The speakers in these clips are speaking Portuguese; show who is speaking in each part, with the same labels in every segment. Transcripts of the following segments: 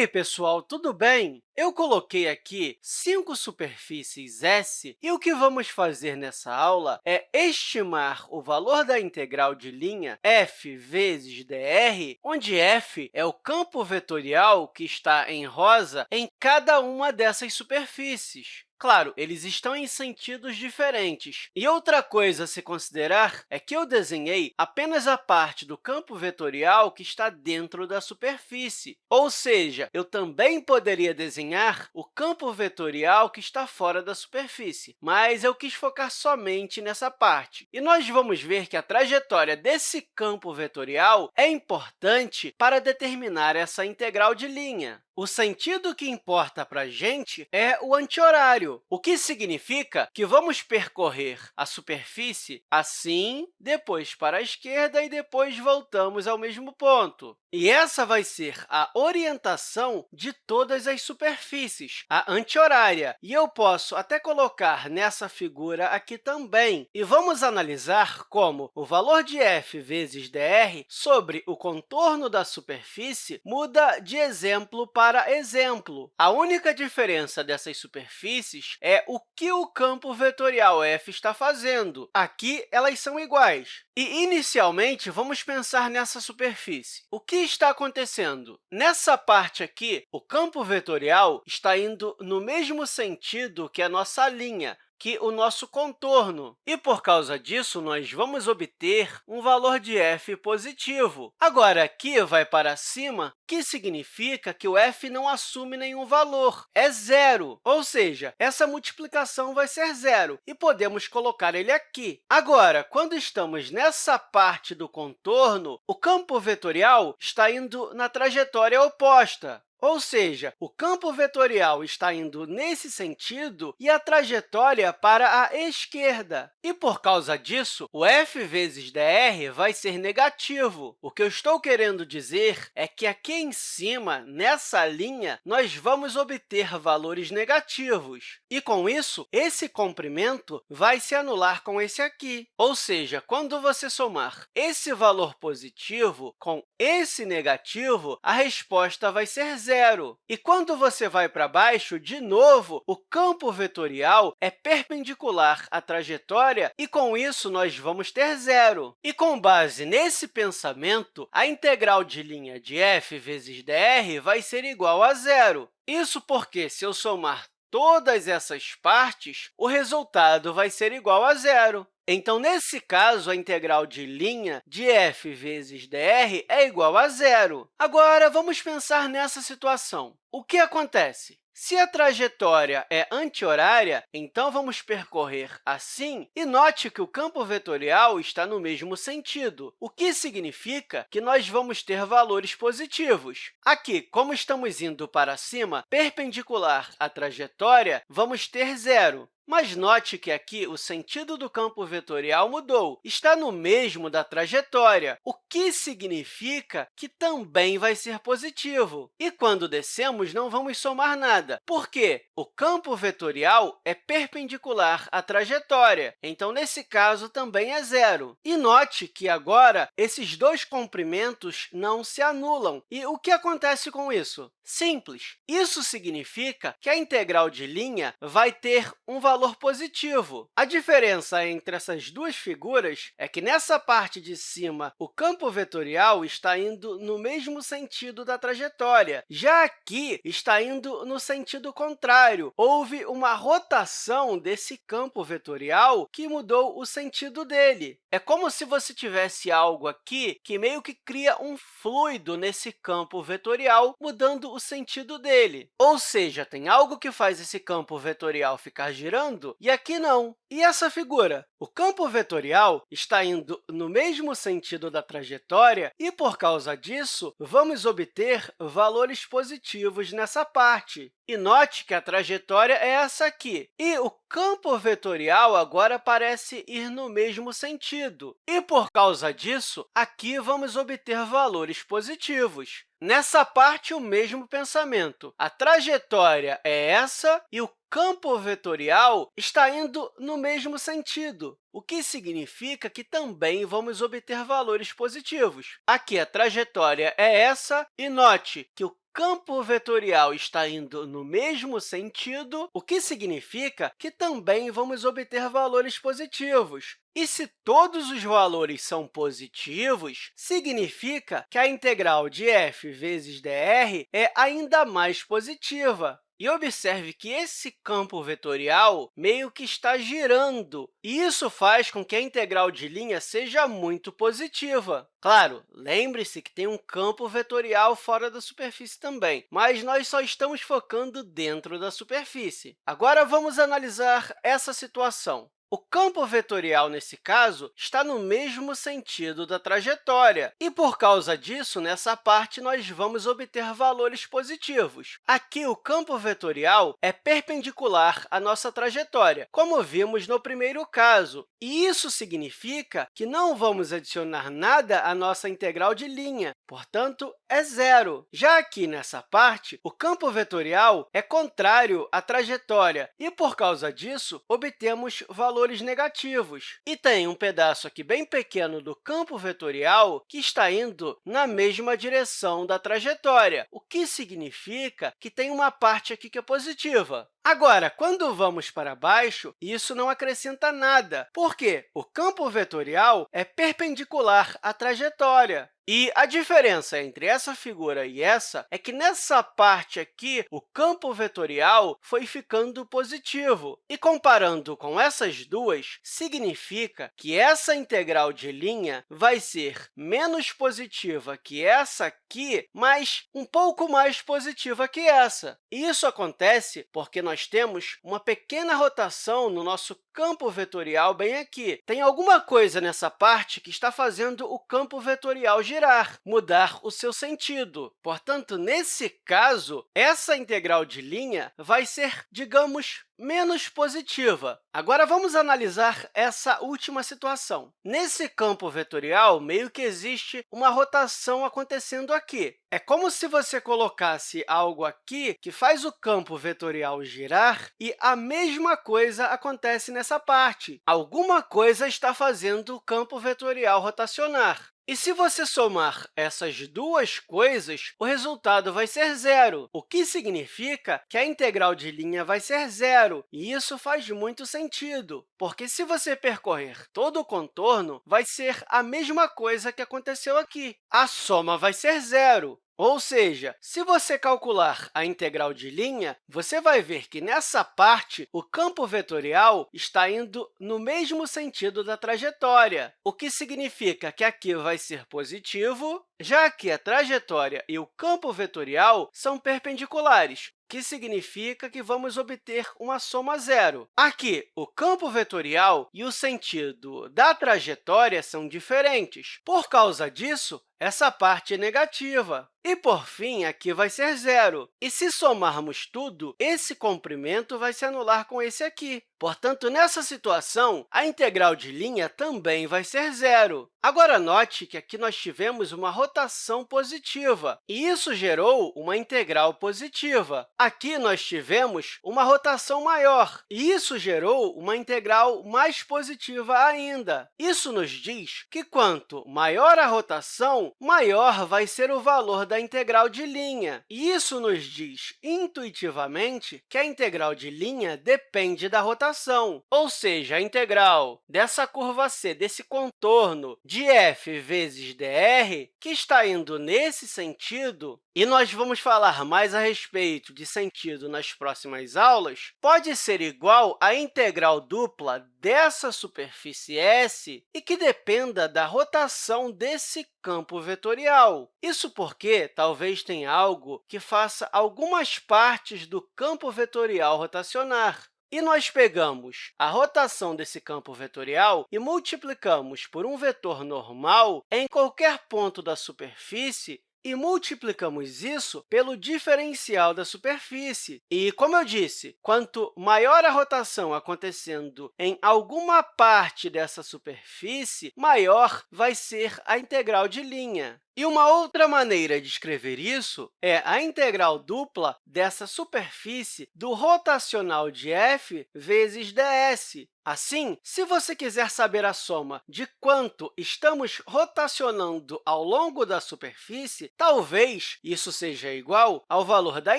Speaker 1: aí, pessoal, tudo bem? Eu coloquei aqui cinco superfícies S e o que vamos fazer nessa aula é estimar o valor da integral de linha f vezes dr, onde f é o campo vetorial que está em rosa em cada uma dessas superfícies. Claro, eles estão em sentidos diferentes. E outra coisa a se considerar é que eu desenhei apenas a parte do campo vetorial que está dentro da superfície. Ou seja, eu também poderia desenhar o campo vetorial que está fora da superfície, mas eu quis focar somente nessa parte. E nós vamos ver que a trajetória desse campo vetorial é importante para determinar essa integral de linha. O sentido que importa para a gente é o anti-horário, o que significa que vamos percorrer a superfície assim, depois para a esquerda e depois voltamos ao mesmo ponto. E essa vai ser a orientação de todas as superfícies, a anti-horária. E eu posso até colocar nessa figura aqui também. E vamos analisar como o valor de f vezes dr sobre o contorno da superfície muda de exemplo para exemplo. A única diferença dessas superfícies é o que o campo vetorial f está fazendo. Aqui, elas são iguais. E, inicialmente, vamos pensar nessa superfície. O que está acontecendo? Nessa parte aqui, o campo vetorial está indo no mesmo sentido que a nossa linha, que o nosso contorno. E, por causa disso, nós vamos obter um valor de f positivo. Agora, aqui vai para cima, que significa que o f não assume nenhum valor, é zero. Ou seja, essa multiplicação vai ser zero, e podemos colocar ele aqui. Agora, quando estamos nessa parte do contorno, o campo vetorial está indo na trajetória oposta. Ou seja, o campo vetorial está indo nesse sentido e a trajetória para a esquerda. E, por causa disso, o f vezes dr vai ser negativo. O que eu estou querendo dizer é que aqui em cima, nessa linha, nós vamos obter valores negativos. E, com isso, esse comprimento vai se anular com esse aqui. Ou seja, quando você somar esse valor positivo com esse negativo, a resposta vai ser zero zero. E quando você vai para baixo, de novo, o campo vetorial é perpendicular à trajetória e, com isso, nós vamos ter zero. E, com base nesse pensamento, a integral de linha de f vezes dr vai ser igual a zero. Isso porque, se eu somar todas essas partes, o resultado vai ser igual a zero. Então, nesse caso, a integral de linha de f vezes dr é igual a zero. Agora, vamos pensar nessa situação. O que acontece? Se a trajetória é anti-horária, então vamos percorrer assim, e note que o campo vetorial está no mesmo sentido, o que significa que nós vamos ter valores positivos. Aqui, como estamos indo para cima, perpendicular à trajetória, vamos ter zero. Mas note que aqui o sentido do campo vetorial mudou, está no mesmo da trajetória, o que significa que também vai ser positivo. E quando descemos, não vamos somar nada. Por quê? O campo vetorial é perpendicular à trajetória, então, nesse caso, também é zero. E note que, agora, esses dois comprimentos não se anulam. E o que acontece com isso? Simples. Isso significa que a integral de linha vai ter um valor valor positivo. A diferença entre essas duas figuras é que, nessa parte de cima, o campo vetorial está indo no mesmo sentido da trajetória. Já aqui, está indo no sentido contrário. Houve uma rotação desse campo vetorial que mudou o sentido dele. É como se você tivesse algo aqui que meio que cria um fluido nesse campo vetorial, mudando o sentido dele. Ou seja, tem algo que faz esse campo vetorial ficar girando e aqui não. E essa figura? O campo vetorial está indo no mesmo sentido da trajetória e, por causa disso, vamos obter valores positivos nessa parte. E note que a trajetória é essa aqui. E o campo vetorial agora parece ir no mesmo sentido. E, por causa disso, aqui vamos obter valores positivos. Nessa parte, o mesmo pensamento. A trajetória é essa e o campo vetorial está indo no mesmo sentido, o que significa que também vamos obter valores positivos. Aqui, a trajetória é essa, e note que o campo vetorial está indo no mesmo sentido, o que significa que também vamos obter valores positivos. E se todos os valores são positivos, significa que a integral de f vezes dr é ainda mais positiva. E observe que esse campo vetorial meio que está girando, e isso faz com que a integral de linha seja muito positiva. Claro, lembre-se que tem um campo vetorial fora da superfície também, mas nós só estamos focando dentro da superfície. Agora, vamos analisar essa situação. O campo vetorial, nesse caso, está no mesmo sentido da trajetória, e, por causa disso, nessa parte, nós vamos obter valores positivos. Aqui, o campo vetorial é perpendicular à nossa trajetória, como vimos no primeiro caso, e isso significa que não vamos adicionar nada à nossa integral de linha, portanto, é zero. Já aqui nessa parte, o campo vetorial é contrário à trajetória, e, por causa disso, obtemos valores valores negativos. E tem um pedaço aqui bem pequeno do campo vetorial que está indo na mesma direção da trajetória, o que significa que tem uma parte aqui que é positiva. Agora, quando vamos para baixo, isso não acrescenta nada, porque o campo vetorial é perpendicular à trajetória. E a diferença entre essa figura e essa é que, nessa parte aqui, o campo vetorial foi ficando positivo. E, comparando com essas duas, significa que essa integral de linha vai ser menos positiva que essa aqui, mas um pouco mais positiva que essa. E isso acontece porque nós temos uma pequena rotação no nosso campo vetorial bem aqui. Tem alguma coisa nessa parte que está fazendo o campo vetorial girar, mudar o seu sentido. Portanto, nesse caso, essa integral de linha vai ser, digamos, menos positiva. Agora, vamos analisar essa última situação. Nesse campo vetorial, meio que existe uma rotação acontecendo aqui. É como se você colocasse algo aqui que faz o campo vetorial girar e a mesma coisa acontece nessa parte. Alguma coisa está fazendo o campo vetorial rotacionar. E se você somar essas duas coisas, o resultado vai ser zero, o que significa que a integral de linha vai ser zero. E isso faz muito sentido, porque se você percorrer todo o contorno, vai ser a mesma coisa que aconteceu aqui. A soma vai ser zero. Ou seja, se você calcular a integral de linha, você vai ver que, nessa parte, o campo vetorial está indo no mesmo sentido da trajetória, o que significa que aqui vai ser positivo, já que a trajetória e o campo vetorial são perpendiculares, que significa que vamos obter uma soma zero. Aqui, o campo vetorial e o sentido da trajetória são diferentes. Por causa disso, essa parte é negativa. E, por fim, aqui vai ser zero. E, se somarmos tudo, esse comprimento vai se anular com esse aqui. Portanto, nessa situação, a integral de linha também vai ser zero. Agora, note que aqui nós tivemos uma rotação positiva, e isso gerou uma integral positiva. Aqui nós tivemos uma rotação maior, e isso gerou uma integral mais positiva ainda. Isso nos diz que, quanto maior a rotação, maior vai ser o valor da integral de linha. E isso nos diz, intuitivamente, que a integral de linha depende da rotação, ou seja, a integral dessa curva C, desse contorno de f vezes dr, que está indo nesse sentido, e nós vamos falar mais a respeito de sentido nas próximas aulas, pode ser igual à integral dupla dessa superfície S e que dependa da rotação desse campo vetorial. Isso porque talvez tenha algo que faça algumas partes do campo vetorial rotacionar. E nós pegamos a rotação desse campo vetorial e multiplicamos por um vetor normal em qualquer ponto da superfície e multiplicamos isso pelo diferencial da superfície. E, como eu disse, quanto maior a rotação acontecendo em alguma parte dessa superfície, maior vai ser a integral de linha. E uma outra maneira de escrever isso é a integral dupla dessa superfície do rotacional de f vezes ds. Assim, se você quiser saber a soma de quanto estamos rotacionando ao longo da superfície, talvez isso seja igual ao valor da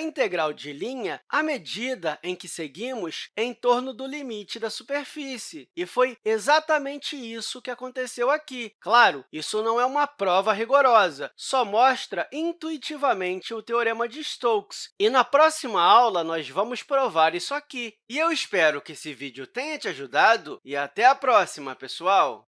Speaker 1: integral de linha à medida em que seguimos em torno do limite da superfície. E foi exatamente isso que aconteceu aqui. Claro, isso não é uma prova rigorosa, só mostra intuitivamente o teorema de Stokes. E na próxima aula, nós vamos provar isso aqui. E eu espero que esse vídeo tenha te ajudado e até a próxima, pessoal!